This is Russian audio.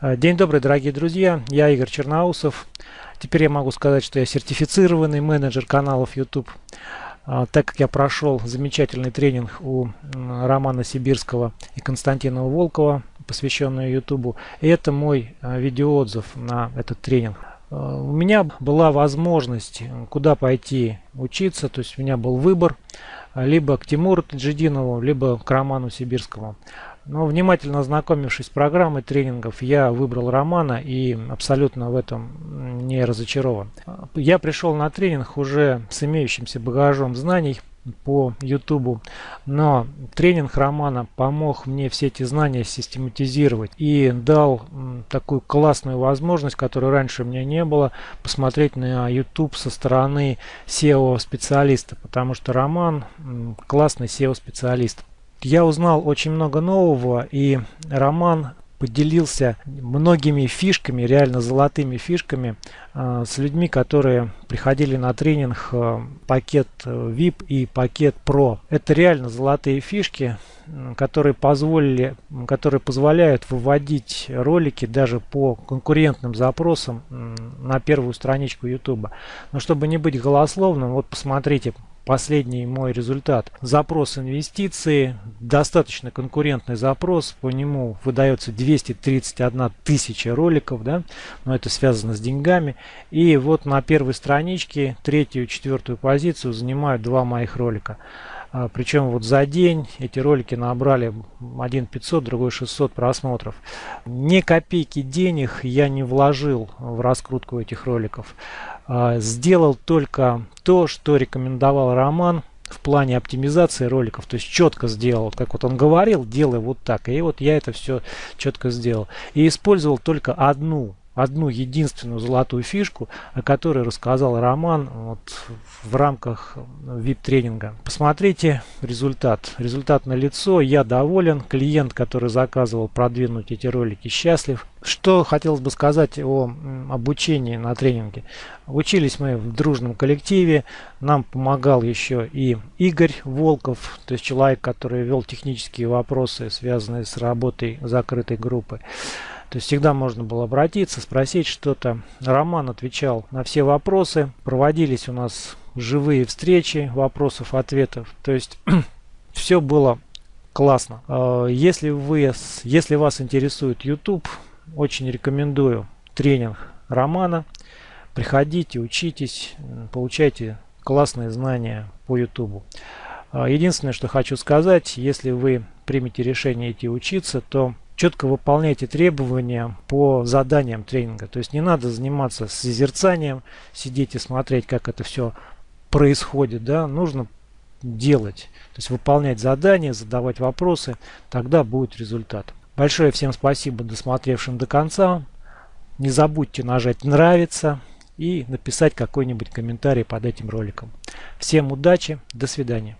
Э, день добрый, дорогие друзья. Я Игорь Черноусов. Теперь я могу сказать, что я сертифицированный менеджер каналов YouTube. Э, так как я прошел замечательный тренинг у Романа Сибирского и Константина Волкова, посвященный YouTube. И это мой э, видеоотзыв на этот тренинг. У меня была возможность куда пойти учиться, то есть у меня был выбор либо к Тимуру Таджидинову, либо к Роману Сибирскому. Но внимательно ознакомившись с программой тренингов, я выбрал Романа и абсолютно в этом не разочарован. Я пришел на тренинг уже с имеющимся багажом знаний по YouTube, но тренинг Романа помог мне все эти знания систематизировать и дал такую классную возможность, которой раньше у меня не было, посмотреть на YouTube со стороны SEO-специалиста, потому что Роман классный SEO-специалист. Я узнал очень много нового, и Роман поделился многими фишками, реально золотыми фишками э, с людьми, которые приходили на тренинг э, пакет VIP и пакет Pro. Это реально золотые фишки, которые позволили, которые позволяют выводить ролики даже по конкурентным запросам на первую страничку YouTube. Но чтобы не быть голословным, вот посмотрите последний мой результат. Запрос инвестиции, достаточно конкурентный запрос, по нему выдается 231 тысяча роликов, да, но это связано с деньгами. И вот на первой страничке третью четвертую позицию занимают два моих ролика. А, причем вот за день эти ролики набрали один 500, другой 600 просмотров. Ни копейки денег я не вложил в раскрутку этих роликов. А, сделал только то, что рекомендовал Роман в плане оптимизации роликов, то есть четко сделал, как вот он говорил, делай вот так, и вот я это все четко сделал. И использовал только одну одну единственную золотую фишку, о которой рассказал Роман вот, в рамках VIP-тренинга. Посмотрите результат. Результат на лицо. Я доволен. Клиент, который заказывал продвинуть эти ролики, счастлив. Что хотелось бы сказать о обучении на тренинге. Учились мы в дружном коллективе. Нам помогал еще и Игорь Волков, то есть человек, который вел технические вопросы, связанные с работой закрытой группы. То есть всегда можно было обратиться, спросить что-то. Роман отвечал на все вопросы. Проводились у нас живые встречи вопросов, ответов. То есть все было классно. А, если, вы, если вас интересует YouTube, очень рекомендую тренинг Романа. Приходите, учитесь, получайте классные знания по YouTube. А, единственное, что хочу сказать, если вы примете решение идти учиться, то четко выполняйте требования по заданиям тренинга. То есть не надо заниматься созерцанием, сидеть и смотреть, как это все происходит. Да? Нужно делать, то есть выполнять задания, задавать вопросы, тогда будет результат. Большое всем спасибо досмотревшим до конца. Не забудьте нажать нравится и написать какой-нибудь комментарий под этим роликом. Всем удачи, до свидания.